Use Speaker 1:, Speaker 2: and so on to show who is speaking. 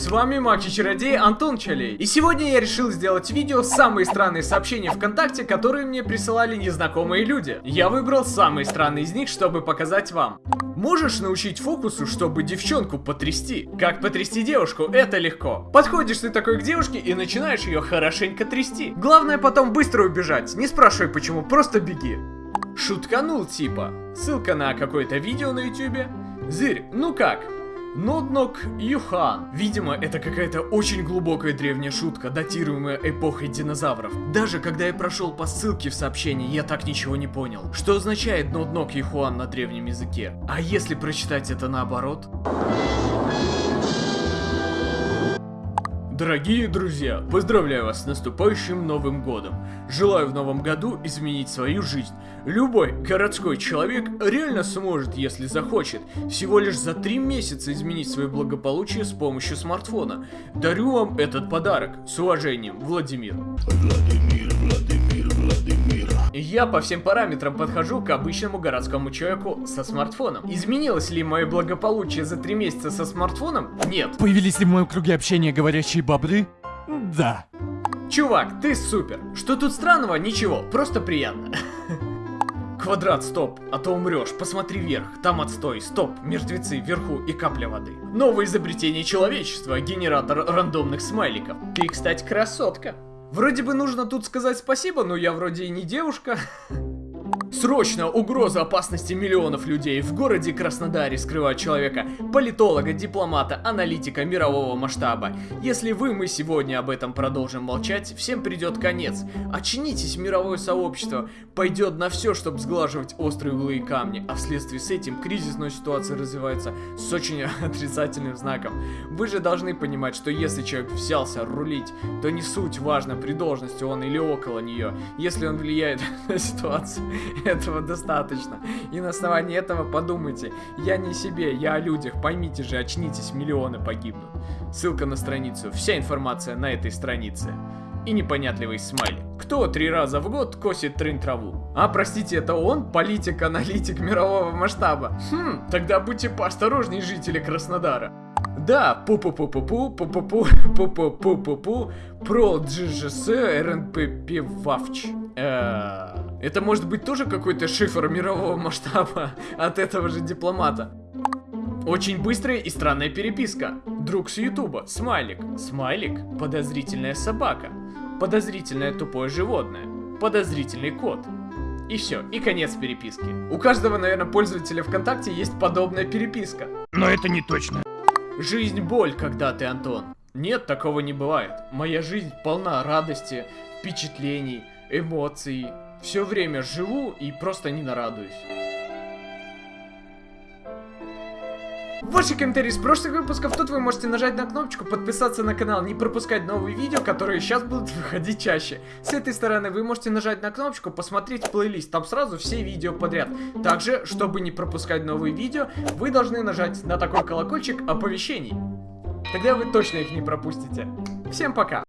Speaker 1: С вами Маки-чародей Антон Чалей. И сегодня я решил сделать видео «Самые странные сообщения ВКонтакте, которые мне присылали незнакомые люди». Я выбрал самые странные из них, чтобы показать вам. Можешь научить фокусу, чтобы девчонку потрясти? Как потрясти девушку? Это легко. Подходишь ты такой к девушке и начинаешь ее хорошенько трясти. Главное потом быстро убежать. Не спрашивай почему, просто беги. Шутканул типа. Ссылка на какое-то видео на ютюбе. Зырь, ну как? Ноднок Юхан. Видимо, это какая-то очень глубокая древняя шутка, датируемая эпохой динозавров. Даже когда я прошел по ссылке в сообщении, я так ничего не понял. Что означает Ноднок Юхан на древнем языке? А если прочитать это наоборот? Дорогие друзья, поздравляю вас с наступающим Новым Годом. Желаю в Новом Году изменить свою жизнь. Любой городской человек реально сможет, если захочет, всего лишь за три месяца изменить свое благополучие с помощью смартфона. Дарю вам этот подарок. С уважением, Владимир. Владимир, Владимир. Я по всем параметрам подхожу к обычному городскому человеку со смартфоном. Изменилось ли мое благополучие за три месяца со смартфоном? Нет.
Speaker 2: Появились ли в моем круге общения говорящие бобры? Да.
Speaker 1: Чувак, ты супер. Что тут странного? Ничего, просто приятно. Квадрат, стоп, а то умрешь. Посмотри вверх, там отстой, стоп, мертвецы вверху и капля воды. Новое изобретение человечества, генератор рандомных смайликов. Ты, кстати, красотка. Вроде бы нужно тут сказать спасибо, но я вроде и не девушка. Срочно угроза опасности миллионов людей в городе Краснодаре скрывает человека, политолога, дипломата, аналитика мирового масштаба. Если вы, мы сегодня об этом продолжим молчать, всем придет конец. Очнитесь, мировое сообщество пойдет на все, чтобы сглаживать острые углы и камни, а вследствие с этим кризисная ситуация развивается с очень отрицательным знаком. Вы же должны понимать, что если человек взялся рулить, то не суть важно, при должности он или около нее. Если он влияет на ситуацию, этого достаточно. И на основании этого подумайте, я не себе, я о людях, поймите же, очнитесь, миллионы погибнут. Ссылка на страницу, вся информация на этой странице. И непонятливый смайлик. Кто три раза в год косит трын-траву? А, простите, это он? Политик-аналитик мирового масштаба? Хм, тогда будьте поосторожней, жители Краснодара. Да, пу-пу-пу-пу-пу, пу-пу-пу, пу-пу-пу-пу-пу, про GGS РНПП ВАВЧ. Это может быть тоже какой-то шифр мирового масштаба от этого же дипломата. Очень быстрая и странная переписка. Друг с Ютуба. Смайлик. Смайлик. Подозрительная собака. Подозрительное тупое животное. Подозрительный кот. И все, и конец переписки. У каждого, наверное, пользователя ВКонтакте есть подобная переписка.
Speaker 2: Но это не точно.
Speaker 1: Жизнь боль, когда ты, Антон. Нет, такого не бывает. Моя жизнь полна радости, впечатлений, эмоций. Все время живу и просто не нарадуюсь. Ваши комментарии с прошлых выпусков, тут вы можете нажать на кнопочку, подписаться на канал, не пропускать новые видео, которые сейчас будут выходить чаще. С этой стороны вы можете нажать на кнопочку, посмотреть плейлист, там сразу все видео подряд. Также, чтобы не пропускать новые видео, вы должны нажать на такой колокольчик оповещений. Тогда вы точно их не пропустите. Всем пока!